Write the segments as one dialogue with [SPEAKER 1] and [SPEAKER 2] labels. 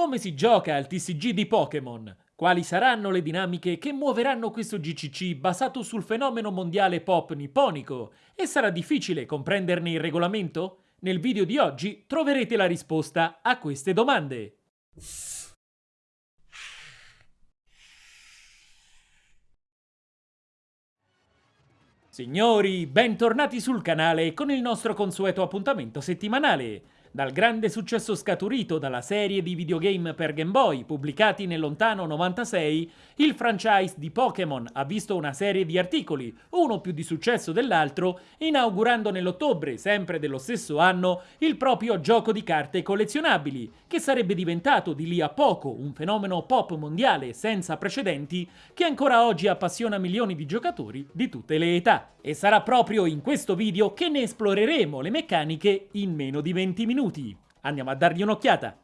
[SPEAKER 1] Come si gioca al TCG di Pokémon? Quali saranno le dinamiche che muoveranno questo GCC basato sul fenomeno mondiale pop nipponico? E sarà difficile comprenderne il regolamento? Nel video di oggi troverete la risposta a queste domande. Signori, bentornati sul canale con il nostro consueto appuntamento settimanale. Dal grande successo scaturito dalla serie di videogame per Game Boy pubblicati nel lontano 96, il franchise di Pokémon ha visto una serie di articoli, uno più di successo dell'altro, inaugurando nell'ottobre, sempre dello stesso anno, il proprio gioco di carte collezionabili, che sarebbe diventato di lì a poco un fenomeno pop mondiale senza precedenti che ancora oggi appassiona milioni di giocatori di tutte le età. E sarà proprio in questo video che ne esploreremo le meccaniche in meno di 20 minuti. Andiamo a dargli un'occhiata.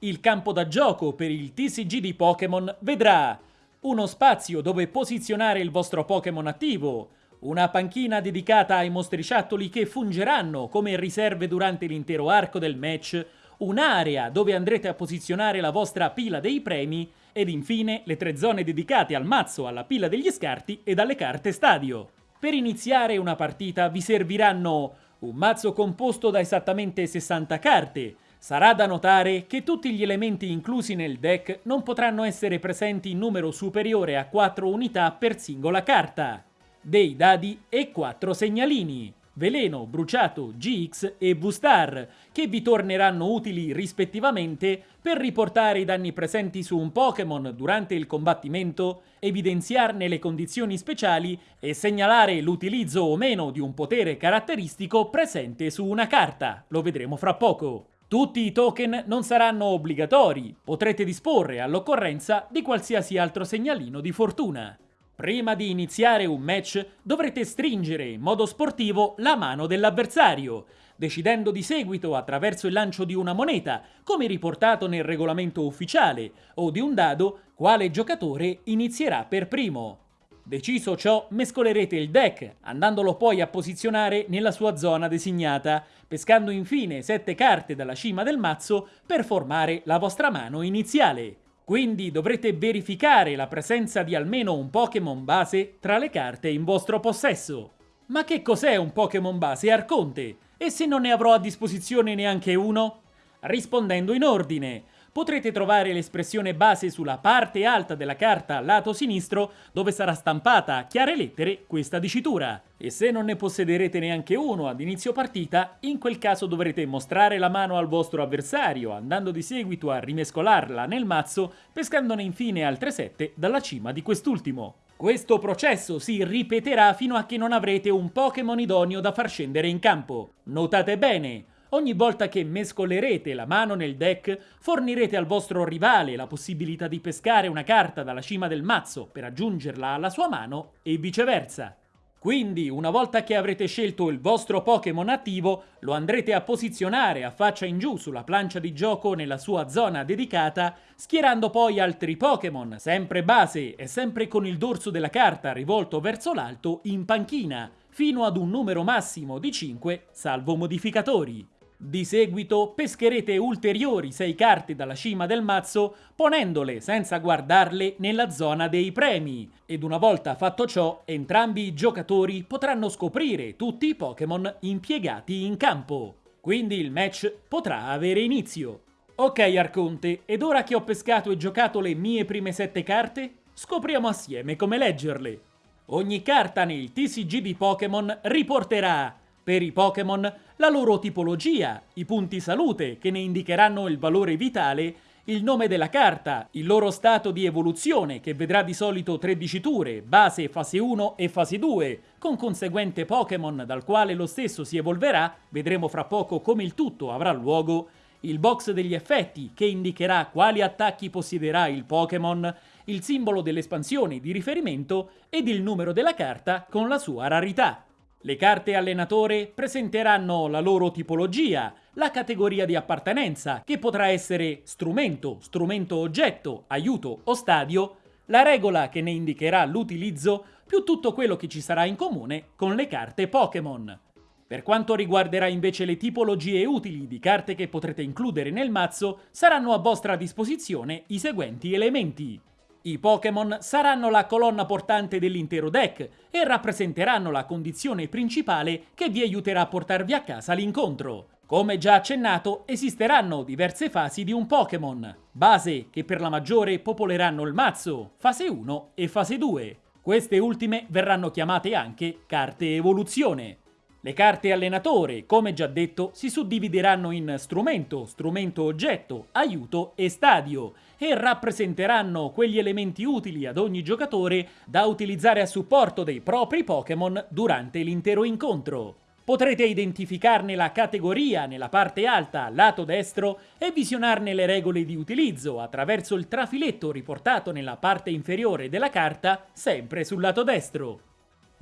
[SPEAKER 1] Il campo da gioco per il TCG di Pokémon vedrà uno spazio dove posizionare il vostro Pokémon attivo, una panchina dedicata ai mostriciattoli che fungeranno come riserve durante l'intero arco del match, un'area dove andrete a posizionare la vostra pila dei premi ed infine le tre zone dedicate al mazzo, alla pila degli scarti e alle carte stadio. Per iniziare una partita vi serviranno un mazzo composto da esattamente 60 carte. Sarà da notare che tutti gli elementi inclusi nel deck non potranno essere presenti in numero superiore a 4 unità per singola carta. Dei dadi e 4 segnalini. Veleno, Bruciato, GX e V-Star, che vi torneranno utili rispettivamente per riportare i danni presenti su un Pokémon durante il combattimento, evidenziarne le condizioni speciali e segnalare l'utilizzo o meno di un potere caratteristico presente su una carta. Lo vedremo fra poco. Tutti i token non saranno obbligatori, potrete disporre all'occorrenza di qualsiasi altro segnalino di fortuna. Prima di iniziare un match dovrete stringere in modo sportivo la mano dell'avversario, decidendo di seguito attraverso il lancio di una moneta, come riportato nel regolamento ufficiale, o di un dado, quale giocatore inizierà per primo. Deciso ciò, mescolerete il deck, andandolo poi a posizionare nella sua zona designata, pescando infine 7 carte dalla cima del mazzo per formare la vostra mano iniziale. Quindi dovrete verificare la presenza di almeno un Pokémon base tra le carte in vostro possesso. Ma che cos'è un Pokémon base Arconte? E se non ne avrò a disposizione neanche uno? Rispondendo in ordine, potrete trovare l'espressione base sulla parte alta della carta lato sinistro dove sarà stampata a chiare lettere questa dicitura. E se non ne possederete neanche uno ad inizio partita, in quel caso dovrete mostrare la mano al vostro avversario, andando di seguito a rimescolarla nel mazzo, pescandone infine altre 7 dalla cima di quest'ultimo. Questo processo si ripeterà fino a che non avrete un Pokémon idoneo da far scendere in campo. Notate bene, Ogni volta che mescolerete la mano nel deck, fornirete al vostro rivale la possibilità di pescare una carta dalla cima del mazzo per aggiungerla alla sua mano e viceversa. Quindi, una volta che avrete scelto il vostro Pokémon attivo, lo andrete a posizionare a faccia in giù sulla plancia di gioco nella sua zona dedicata, schierando poi altri Pokémon, sempre base e sempre con il dorso della carta rivolto verso l'alto, in panchina, fino ad un numero massimo di 5, salvo modificatori. Di seguito pescherete ulteriori 6 carte dalla cima del mazzo ponendole senza guardarle nella zona dei premi ed una volta fatto ciò entrambi i giocatori potranno scoprire tutti i Pokémon impiegati in campo. Quindi il match potrà avere inizio. Ok Arconte, ed ora che ho pescato e giocato le mie prime 7 carte, scopriamo assieme come leggerle. Ogni carta nel TCG di Pokémon riporterà per i Pokémon la loro tipologia, i punti salute che ne indicheranno il valore vitale, il nome della carta, il loro stato di evoluzione che vedrà di solito tre diciture, base, fase 1 e fase 2, con conseguente Pokémon dal quale lo stesso si evolverà, vedremo fra poco come il tutto avrà luogo, il box degli effetti che indicherà quali attacchi possiederà il Pokémon, il simbolo dell'espansione di riferimento ed il numero della carta con la sua rarità. Le carte allenatore presenteranno la loro tipologia, la categoria di appartenenza, che potrà essere strumento, strumento oggetto, aiuto o stadio, la regola che ne indicherà l'utilizzo, più tutto quello che ci sarà in comune con le carte Pokémon. Per quanto riguarderà invece le tipologie utili di carte che potrete includere nel mazzo, saranno a vostra disposizione i seguenti elementi. I Pokémon saranno la colonna portante dell'intero deck e rappresenteranno la condizione principale che vi aiuterà a portarvi a casa l'incontro. Come già accennato, esisteranno diverse fasi di un Pokémon, base che per la maggiore popoleranno il mazzo, fase 1 e fase 2. Queste ultime verranno chiamate anche carte evoluzione. Le carte allenatore, come già detto, si suddivideranno in strumento, strumento oggetto, aiuto e stadio e rappresenteranno quegli elementi utili ad ogni giocatore da utilizzare a supporto dei propri Pokémon durante l'intero incontro. Potrete identificarne la categoria nella parte alta, lato destro, e visionarne le regole di utilizzo attraverso il trafiletto riportato nella parte inferiore della carta, sempre sul lato destro.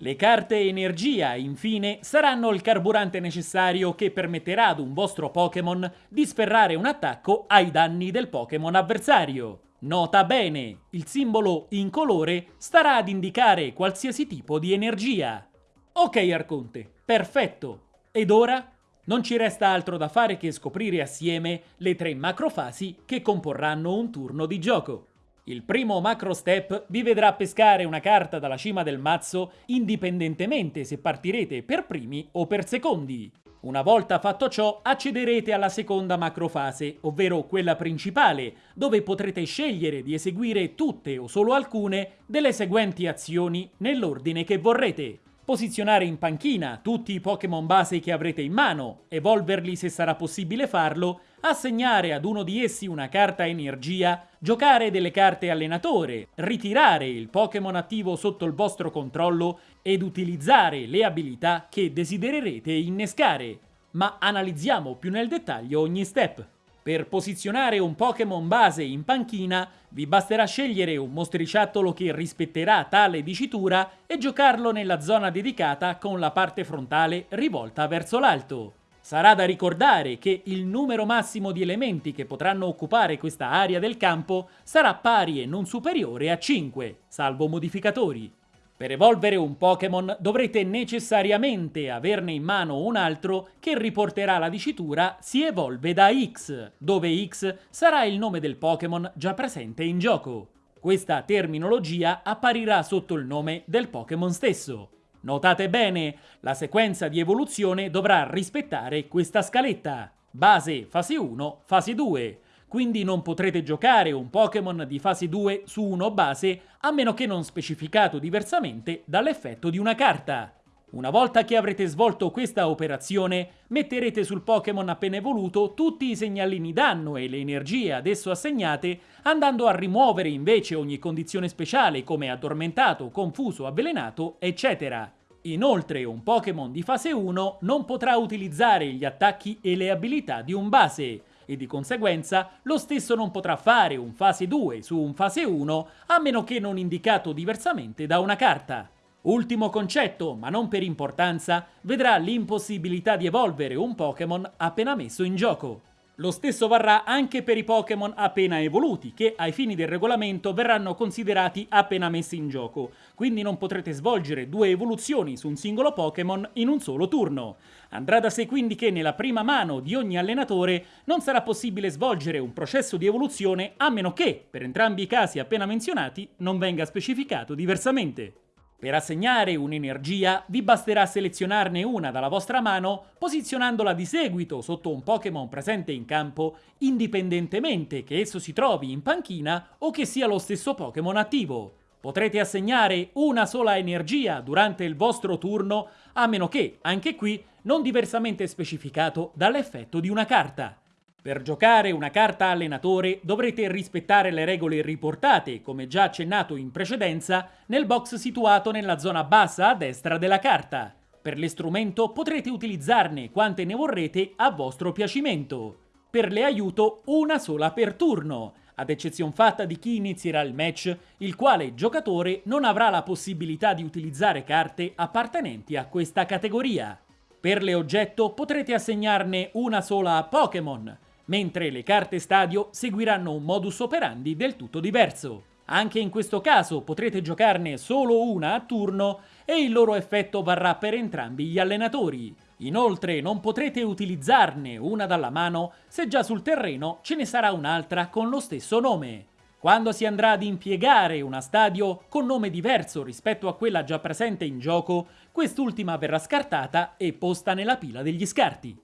[SPEAKER 1] Le carte energia, infine, saranno il carburante necessario che permetterà ad un vostro Pokémon di sferrare un attacco ai danni del Pokémon avversario. Nota bene, il simbolo in colore starà ad indicare qualsiasi tipo di energia. Ok Arconte, perfetto. Ed ora? Non ci resta altro da fare che scoprire assieme le tre macrofasi che comporranno un turno di gioco. Il primo macro step vi vedrà pescare una carta dalla cima del mazzo indipendentemente se partirete per primi o per secondi. Una volta fatto ciò accederete alla seconda macrofase, ovvero quella principale, dove potrete scegliere di eseguire tutte o solo alcune delle seguenti azioni nell'ordine che vorrete posizionare in panchina tutti i Pokémon base che avrete in mano, evolverli se sarà possibile farlo, assegnare ad uno di essi una carta energia, giocare delle carte allenatore, ritirare il Pokémon attivo sotto il vostro controllo ed utilizzare le abilità che desidererete innescare. Ma analizziamo più nel dettaglio ogni step. Per posizionare un Pokémon base in panchina vi basterà scegliere un mostriciattolo che rispetterà tale dicitura e giocarlo nella zona dedicata con la parte frontale rivolta verso l'alto. Sarà da ricordare che il numero massimo di elementi che potranno occupare questa area del campo sarà pari e non superiore a 5, salvo modificatori. Per evolvere un Pokémon dovrete necessariamente averne in mano un altro che riporterà la dicitura si evolve da X, dove X sarà il nome del Pokémon già presente in gioco. Questa terminologia apparirà sotto il nome del Pokémon stesso. Notate bene, la sequenza di evoluzione dovrà rispettare questa scaletta. Base fase 1, fase 2, quindi non potrete giocare un Pokémon di fase 2 su uno base a meno che non specificato diversamente dall'effetto di una carta. Una volta che avrete svolto questa operazione, metterete sul Pokémon appena evoluto tutti i segnalini danno e le energie ad esso assegnate, andando a rimuovere invece ogni condizione speciale come addormentato, confuso, avvelenato, eccetera. Inoltre un Pokémon di fase 1 non potrà utilizzare gli attacchi e le abilità di un base, e di conseguenza lo stesso non potrà fare un fase 2 su un fase 1 a meno che non indicato diversamente da una carta. Ultimo concetto, ma non per importanza, vedrà l'impossibilità di evolvere un Pokémon appena messo in gioco. Lo stesso varrà anche per i Pokémon appena evoluti, che ai fini del regolamento verranno considerati appena messi in gioco, quindi non potrete svolgere due evoluzioni su un singolo Pokémon in un solo turno. Andrà da sé quindi che nella prima mano di ogni allenatore non sarà possibile svolgere un processo di evoluzione a meno che, per entrambi i casi appena menzionati, non venga specificato diversamente. Per assegnare un'energia vi basterà selezionarne una dalla vostra mano posizionandola di seguito sotto un Pokémon presente in campo indipendentemente che esso si trovi in panchina o che sia lo stesso Pokémon attivo. Potrete assegnare una sola energia durante il vostro turno a meno che, anche qui, non diversamente specificato dall'effetto di una carta. Per giocare una carta allenatore dovrete rispettare le regole riportate, come già accennato in precedenza, nel box situato nella zona bassa a destra della carta. Per l'istrumento potrete utilizzarne quante ne vorrete a vostro piacimento. Per le aiuto una sola per turno, ad eccezion fatta di chi inizierà il match, il quale giocatore non avrà la possibilità di utilizzare carte appartenenti a questa categoria. Per le oggetto potrete assegnarne una sola a Pokémon, mentre le carte stadio seguiranno un modus operandi del tutto diverso. Anche in questo caso potrete giocarne solo una a turno e il loro effetto varrà per entrambi gli allenatori. Inoltre non potrete utilizzarne una dalla mano se già sul terreno ce ne sarà un'altra con lo stesso nome. Quando si andrà ad impiegare una stadio con nome diverso rispetto a quella già presente in gioco, quest'ultima verrà scartata e posta nella pila degli scarti.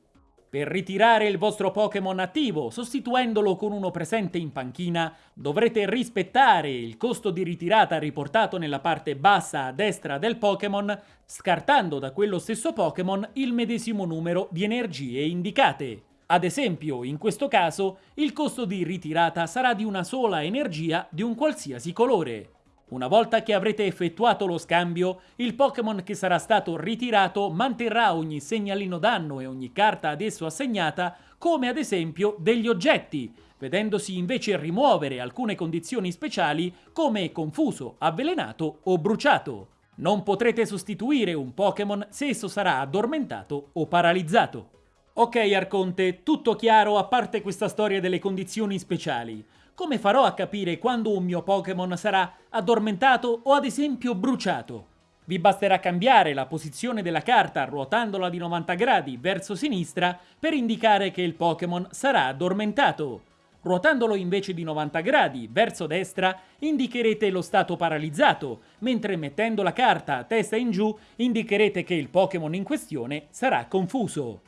[SPEAKER 1] Per ritirare il vostro Pokémon attivo, sostituendolo con uno presente in panchina, dovrete rispettare il costo di ritirata riportato nella parte bassa a destra del Pokémon, scartando da quello stesso Pokémon il medesimo numero di energie indicate. Ad esempio, in questo caso, il costo di ritirata sarà di una sola energia di un qualsiasi colore. Una volta che avrete effettuato lo scambio, il Pokémon che sarà stato ritirato manterrà ogni segnalino danno e ogni carta ad esso assegnata, come ad esempio degli oggetti, vedendosi invece rimuovere alcune condizioni speciali come confuso, avvelenato o bruciato. Non potrete sostituire un Pokémon se esso sarà addormentato o paralizzato. Ok Arconte, tutto chiaro a parte questa storia delle condizioni speciali. Come farò a capire quando un mio Pokémon sarà addormentato o ad esempio bruciato? Vi basterà cambiare la posizione della carta ruotandola di 90 gradi verso sinistra per indicare che il Pokémon sarà addormentato. Ruotandolo invece di 90 gradi verso destra indicherete lo stato paralizzato, mentre mettendo la carta a testa in giù indicherete che il Pokémon in questione sarà confuso.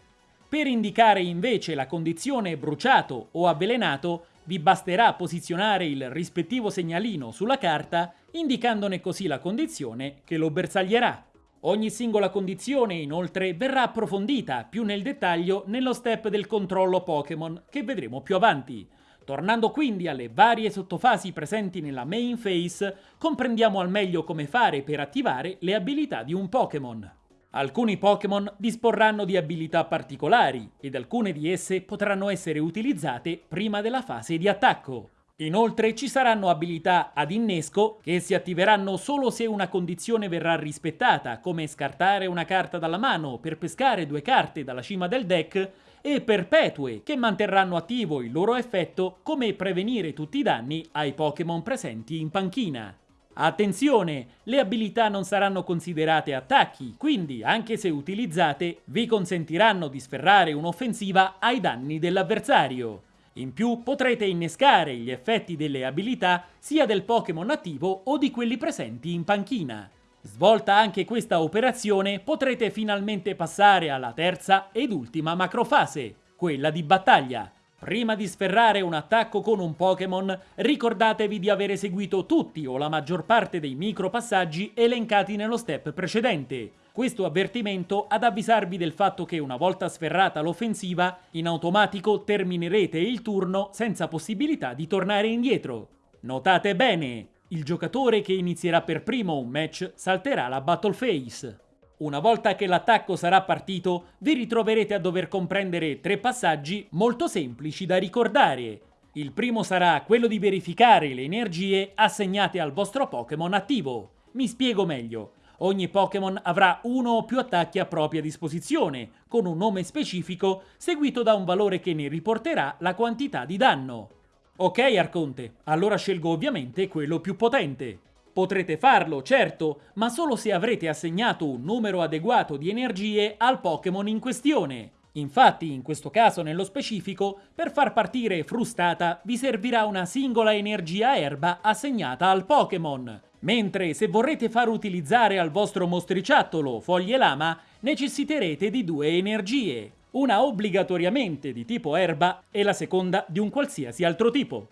[SPEAKER 1] Per indicare invece la condizione bruciato o avvelenato, vi basterà posizionare il rispettivo segnalino sulla carta, indicandone così la condizione che lo bersaglierà. Ogni singola condizione, inoltre, verrà approfondita più nel dettaglio nello step del controllo Pokémon che vedremo più avanti. Tornando quindi alle varie sottofasi presenti nella main phase, comprendiamo al meglio come fare per attivare le abilità di un Pokémon. Alcuni Pokémon disporranno di abilità particolari ed alcune di esse potranno essere utilizzate prima della fase di attacco. Inoltre ci saranno abilità ad innesco che si attiveranno solo se una condizione verrà rispettata, come scartare una carta dalla mano per pescare due carte dalla cima del deck, e perpetue che manterranno attivo il loro effetto come prevenire tutti i danni ai Pokémon presenti in panchina. Attenzione, le abilità non saranno considerate attacchi, quindi anche se utilizzate vi consentiranno di sferrare un'offensiva ai danni dell'avversario. In più potrete innescare gli effetti delle abilità sia del Pokémon attivo o di quelli presenti in panchina. Svolta anche questa operazione potrete finalmente passare alla terza ed ultima macrofase, quella di battaglia. Prima di sferrare un attacco con un Pokémon, ricordatevi di avere seguito tutti o la maggior parte dei micro passaggi elencati nello step precedente. Questo avvertimento ad avvisarvi del fatto che una volta sferrata l'offensiva, in automatico terminerete il turno senza possibilità di tornare indietro. Notate bene, il giocatore che inizierà per primo un match salterà la Battle Phase. Una volta che l'attacco sarà partito, vi ritroverete a dover comprendere tre passaggi molto semplici da ricordare. Il primo sarà quello di verificare le energie assegnate al vostro Pokémon attivo. Mi spiego meglio. Ogni Pokémon avrà uno o più attacchi a propria disposizione, con un nome specifico, seguito da un valore che ne riporterà la quantità di danno. Ok Arconte, allora scelgo ovviamente quello più potente. Potrete farlo, certo, ma solo se avrete assegnato un numero adeguato di energie al Pokémon in questione. Infatti, in questo caso nello specifico, per far partire Frustata vi servirà una singola energia erba assegnata al Pokémon, mentre se vorrete far utilizzare al vostro mostriciattolo Foglie Lama necessiterete di due energie, una obbligatoriamente di tipo erba e la seconda di un qualsiasi altro tipo.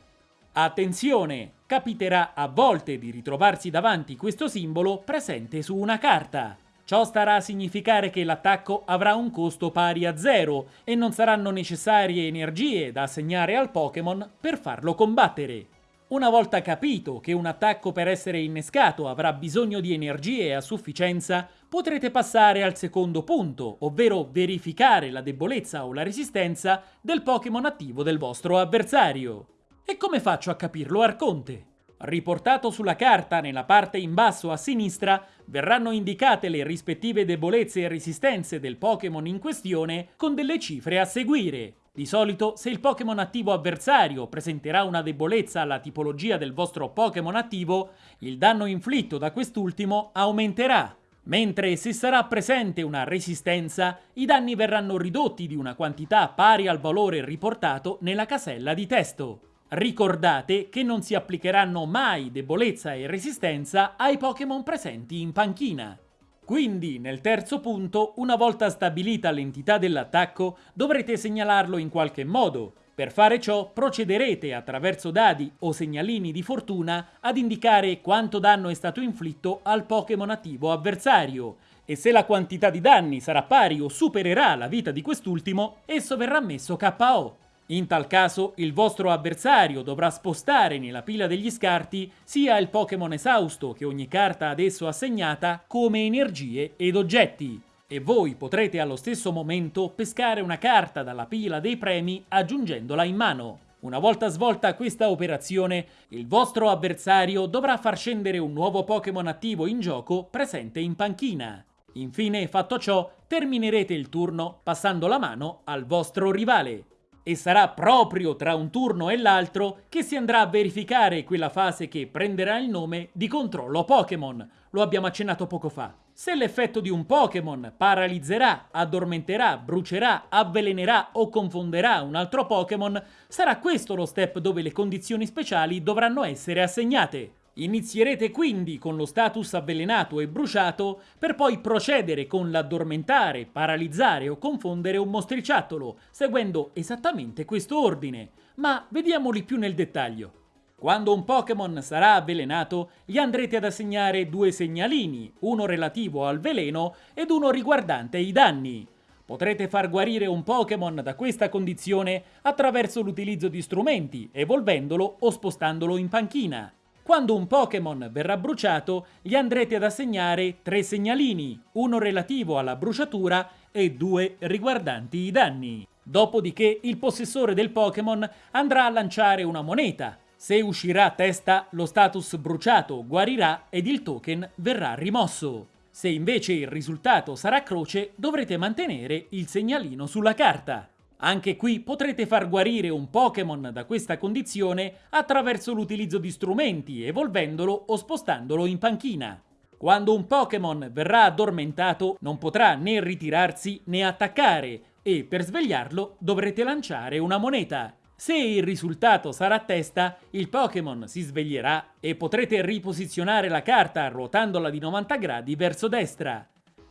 [SPEAKER 1] Attenzione! Capiterà a volte di ritrovarsi davanti questo simbolo presente su una carta. Ciò starà a significare che l'attacco avrà un costo pari a zero e non saranno necessarie energie da assegnare al Pokémon per farlo combattere. Una volta capito che un attacco per essere innescato avrà bisogno di energie a sufficienza, potrete passare al secondo punto, ovvero verificare la debolezza o la resistenza del Pokémon attivo del vostro avversario. E come faccio a capirlo, Arconte? Riportato sulla carta nella parte in basso a sinistra verranno indicate le rispettive debolezze e resistenze del Pokémon in questione con delle cifre a seguire. Di solito, se il Pokémon attivo avversario presenterà una debolezza alla tipologia del vostro Pokémon attivo, il danno inflitto da quest'ultimo aumenterà. mentre se sarà presente una resistenza, i danni verranno ridotti di una quantità pari al valore riportato nella casella di testo. Ricordate che non si applicheranno mai debolezza e resistenza ai Pokémon presenti in panchina. Quindi, nel terzo punto, una volta stabilita l'entità dell'attacco, dovrete segnalarlo in qualche modo. Per fare ciò, procederete attraverso dadi o segnalini di fortuna ad indicare quanto danno è stato inflitto al Pokémon attivo avversario, e se la quantità di danni sarà pari o supererà la vita di quest'ultimo, esso verrà messo KO. In tal caso il vostro avversario dovrà spostare nella pila degli scarti sia il Pokémon esausto che ogni carta ad esso assegnata come energie ed oggetti e voi potrete allo stesso momento pescare una carta dalla pila dei premi aggiungendola in mano. Una volta svolta questa operazione, il vostro avversario dovrà far scendere un nuovo Pokémon attivo in gioco presente in panchina. Infine, fatto ciò, terminerete il turno passando la mano al vostro rivale e sarà proprio tra un turno e l'altro che si andrà a verificare quella fase che prenderà il nome di controllo Pokémon. Lo abbiamo accennato poco fa. Se l'effetto di un Pokémon paralizzerà, addormenterà, brucerà, avvelenerà o confonderà un altro Pokémon, sarà questo lo step dove le condizioni speciali dovranno essere assegnate. Inizierete quindi con lo status avvelenato e bruciato per poi procedere con l'addormentare, paralizzare o confondere un mostriciattolo, seguendo esattamente questo ordine, ma vediamoli più nel dettaglio. Quando un Pokémon sarà avvelenato, gli andrete ad assegnare due segnalini, uno relativo al veleno ed uno riguardante i danni. Potrete far guarire un Pokémon da questa condizione attraverso l'utilizzo di strumenti, evolvendolo o spostandolo in panchina. Quando un Pokémon verrà bruciato, gli andrete ad assegnare tre segnalini, uno relativo alla bruciatura e due riguardanti i danni. Dopodiché il possessore del Pokémon andrà a lanciare una moneta. Se uscirà a testa, lo status bruciato guarirà ed il token verrà rimosso. Se invece il risultato sarà croce, dovrete mantenere il segnalino sulla carta. Anche qui potrete far guarire un Pokémon da questa condizione attraverso l'utilizzo di strumenti, evolvendolo o spostandolo in panchina. Quando un Pokémon verrà addormentato non potrà né ritirarsi né attaccare e per svegliarlo dovrete lanciare una moneta. Se il risultato sarà a testa, il Pokémon si sveglierà e potrete riposizionare la carta ruotandola di 90 gradi verso destra.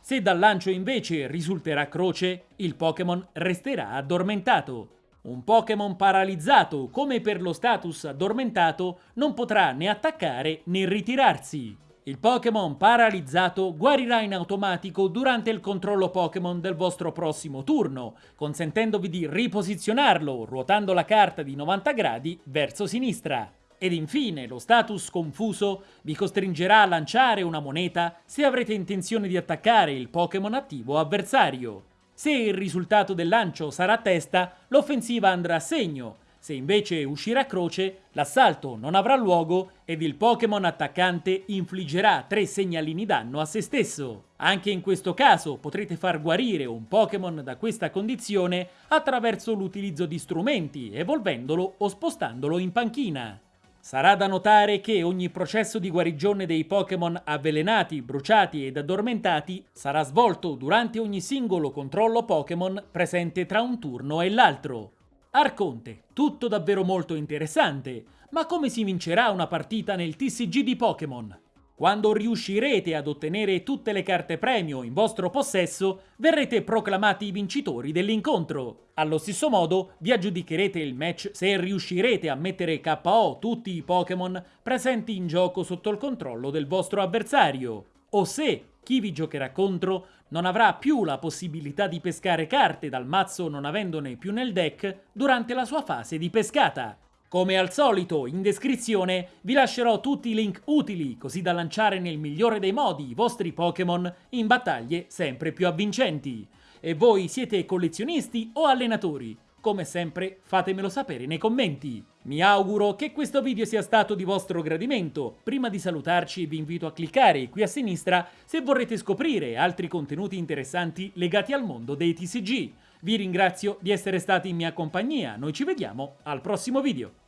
[SPEAKER 1] Se dal lancio invece risulterà croce, il Pokémon resterà addormentato. Un Pokémon paralizzato, come per lo status addormentato, non potrà né attaccare né ritirarsi. Il Pokémon paralizzato guarirà in automatico durante il controllo Pokémon del vostro prossimo turno, consentendovi di riposizionarlo ruotando la carta di 90 gradi verso sinistra. Ed infine lo status confuso vi costringerà a lanciare una moneta se avrete intenzione di attaccare il Pokémon attivo avversario. Se il risultato del lancio sarà testa, l'offensiva andrà a segno, se invece uscirà croce, l'assalto non avrà luogo ed il Pokémon attaccante infliggerà tre segnalini danno a se stesso. Anche in questo caso potrete far guarire un Pokémon da questa condizione attraverso l'utilizzo di strumenti, evolvendolo o spostandolo in panchina. Sarà da notare che ogni processo di guarigione dei Pokémon avvelenati, bruciati ed addormentati sarà svolto durante ogni singolo controllo Pokémon presente tra un turno e l'altro. Arconte, tutto davvero molto interessante, ma come si vincerà una partita nel TCG di Pokémon? Quando riuscirete ad ottenere tutte le carte premio in vostro possesso, verrete proclamati i vincitori dell'incontro. Allo stesso modo, vi aggiudicherete il match se riuscirete a mettere KO tutti i Pokémon presenti in gioco sotto il controllo del vostro avversario, o se chi vi giocherà contro non avrà più la possibilità di pescare carte dal mazzo non avendone più nel deck durante la sua fase di pescata. Come al solito, in descrizione vi lascerò tutti i link utili, così da lanciare nel migliore dei modi i vostri Pokémon in battaglie sempre più avvincenti. E voi siete collezionisti o allenatori? Come sempre fatemelo sapere nei commenti. Mi auguro che questo video sia stato di vostro gradimento. Prima di salutarci vi invito a cliccare qui a sinistra se vorrete scoprire altri contenuti interessanti legati al mondo dei TCG. Vi ringrazio di essere stati in mia compagnia, noi ci vediamo al prossimo video.